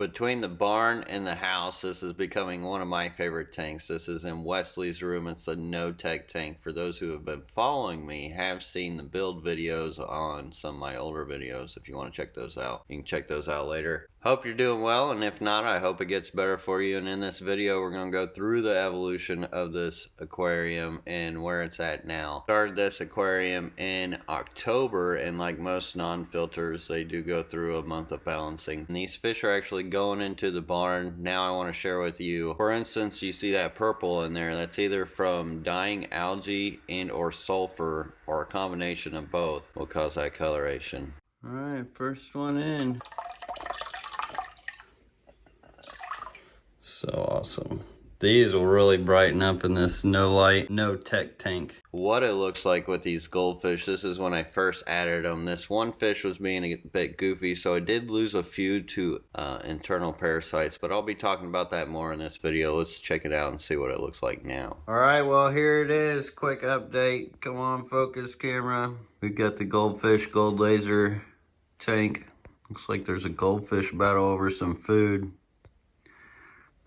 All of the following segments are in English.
Between the barn and the house, this is becoming one of my favorite tanks. This is in Wesley's room. It's the No-Tech tank. For those who have been following me, have seen the build videos on some of my older videos. If you want to check those out, you can check those out later. Hope you're doing well, and if not, I hope it gets better for you. And in this video, we're going to go through the evolution of this aquarium and where it's at now. Started this aquarium in October, and like most non-filters, they do go through a month of balancing. And these fish are actually going into the barn. Now I want to share with you, for instance, you see that purple in there. That's either from dying algae and or sulfur, or a combination of both will cause that coloration. All right, first one in. So awesome. These will really brighten up in this no light, no tech tank. What it looks like with these goldfish, this is when I first added them. This one fish was being a bit goofy, so I did lose a few to uh, internal parasites, but I'll be talking about that more in this video. Let's check it out and see what it looks like now. All right, well, here it is. Quick update. Come on, focus camera. We've got the goldfish gold laser tank. Looks like there's a goldfish battle over some food.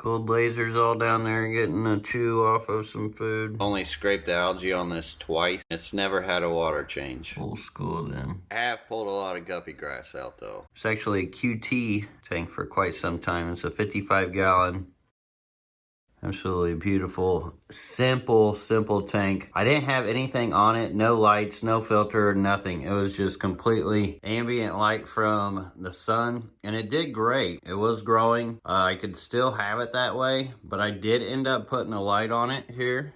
Gold lasers all down there getting a chew off of some food. Only scraped the algae on this twice. It's never had a water change. Old school then. I have pulled a lot of guppy grass out though. It's actually a QT tank for quite some time. It's a 55 gallon Absolutely beautiful, simple, simple tank. I didn't have anything on it, no lights, no filter, nothing. It was just completely ambient light from the sun and it did great. It was growing. Uh, I could still have it that way, but I did end up putting a light on it here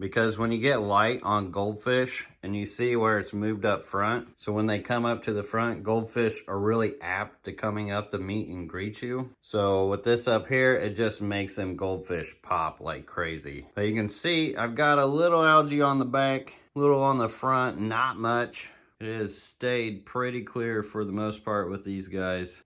because when you get light on goldfish and you see where it's moved up front, so when they come up to the front, goldfish are really apt to coming up to meet and greet you. So with this up here, it just makes them goldfish pop like crazy. But you can see I've got a little algae on the back, little on the front, not much. It has stayed pretty clear for the most part with these guys.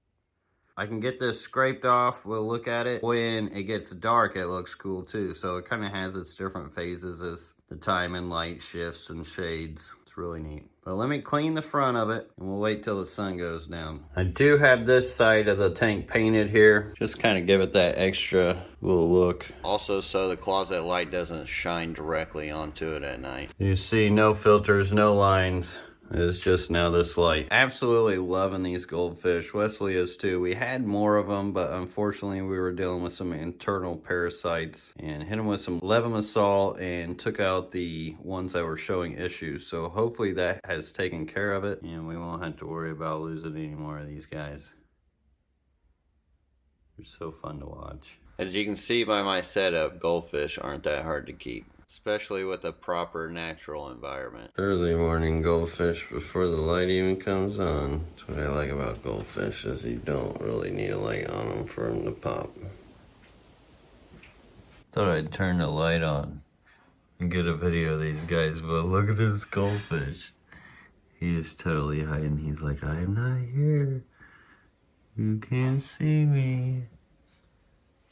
I can get this scraped off. We'll look at it. When it gets dark, it looks cool too. So it kind of has its different phases as the time and light shifts and shades. It's really neat. But let me clean the front of it and we'll wait till the sun goes down. I do have this side of the tank painted here. Just kind of give it that extra little look. Also so the closet light doesn't shine directly onto it at night. You see no filters, no lines. It's just now this light. Absolutely loving these goldfish. Wesley is too. We had more of them, but unfortunately we were dealing with some internal parasites and hit them with some levamisole and took out the ones that were showing issues. So hopefully that has taken care of it and we won't have to worry about losing any more of these guys. They're so fun to watch. As you can see by my setup, goldfish aren't that hard to keep especially with a proper natural environment. Early morning goldfish before the light even comes on. That's what I like about goldfish is you don't really need a light on them for them to pop. Thought I'd turn the light on and get a video of these guys, but look at this goldfish. He is totally hiding. He's like, I'm not here. You can't see me.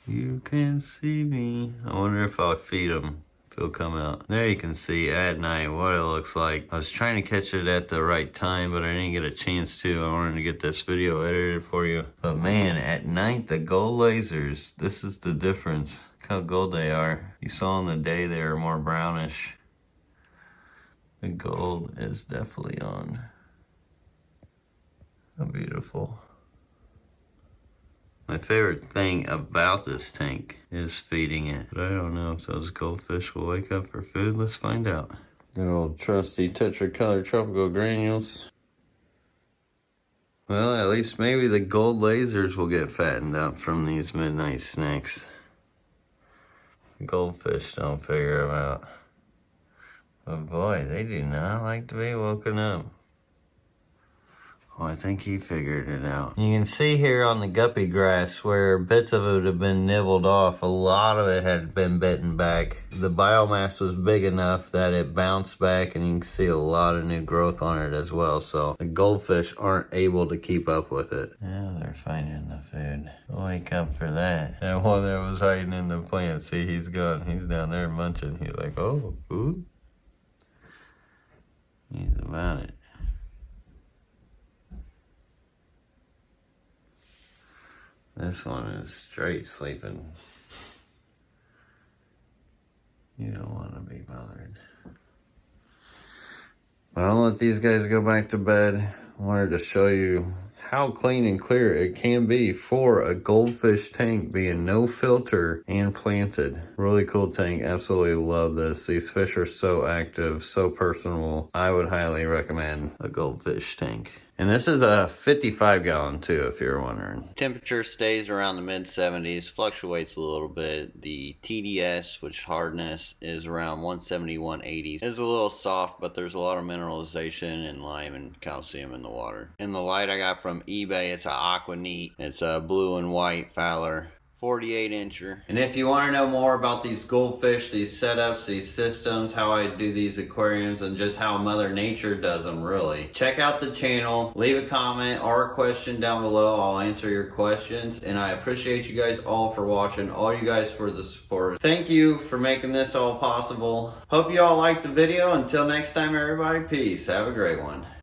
You can't see me. I wonder if I'll feed him it'll come out. There you can see at night what it looks like. I was trying to catch it at the right time, but I didn't get a chance to. I wanted to get this video edited for you. But man, at night, the gold lasers, this is the difference. Look how gold they are. You saw in the day they were more brownish. The gold is definitely on. How beautiful. My favorite thing about this tank is feeding it. But I don't know if those goldfish will wake up for food. Let's find out. Good old trusty tetracolor tropical granules. Well, at least maybe the gold lasers will get fattened up from these midnight snacks. Goldfish don't figure them out. But boy, they do not like to be woken up. Well, I think he figured it out. You can see here on the guppy grass where bits of it have been nibbled off. A lot of it had been bitten back. The biomass was big enough that it bounced back and you can see a lot of new growth on it as well. So the goldfish aren't able to keep up with it. Now they're finding the food. Wake up for that. And one that was hiding in the plant, see he's gone. He's down there munching. He's like, oh, food? He's about it. This one is straight sleeping. You don't want to be bothered. But I'll let these guys go back to bed. I Wanted to show you how clean and clear it can be for a goldfish tank being no filter and planted. Really cool tank. Absolutely love this. These fish are so active, so personable. I would highly recommend a goldfish tank. And this is a 55 gallon too, if you're wondering. Temperature stays around the mid 70s, fluctuates a little bit. The TDS, which hardness is around 170, 180. It's a little soft, but there's a lot of mineralization and lime and calcium in the water. And the light I got from eBay, it's a Aqua Neat. It's a blue and white Fowler. 48 incher. And if you want to know more about these goldfish, these setups, these systems, how I do these aquariums, and just how Mother Nature does them really, check out the channel, leave a comment or a question down below. I'll answer your questions. And I appreciate you guys all for watching, all you guys for the support. Thank you for making this all possible. Hope you all liked the video. Until next time, everybody, peace. Have a great one.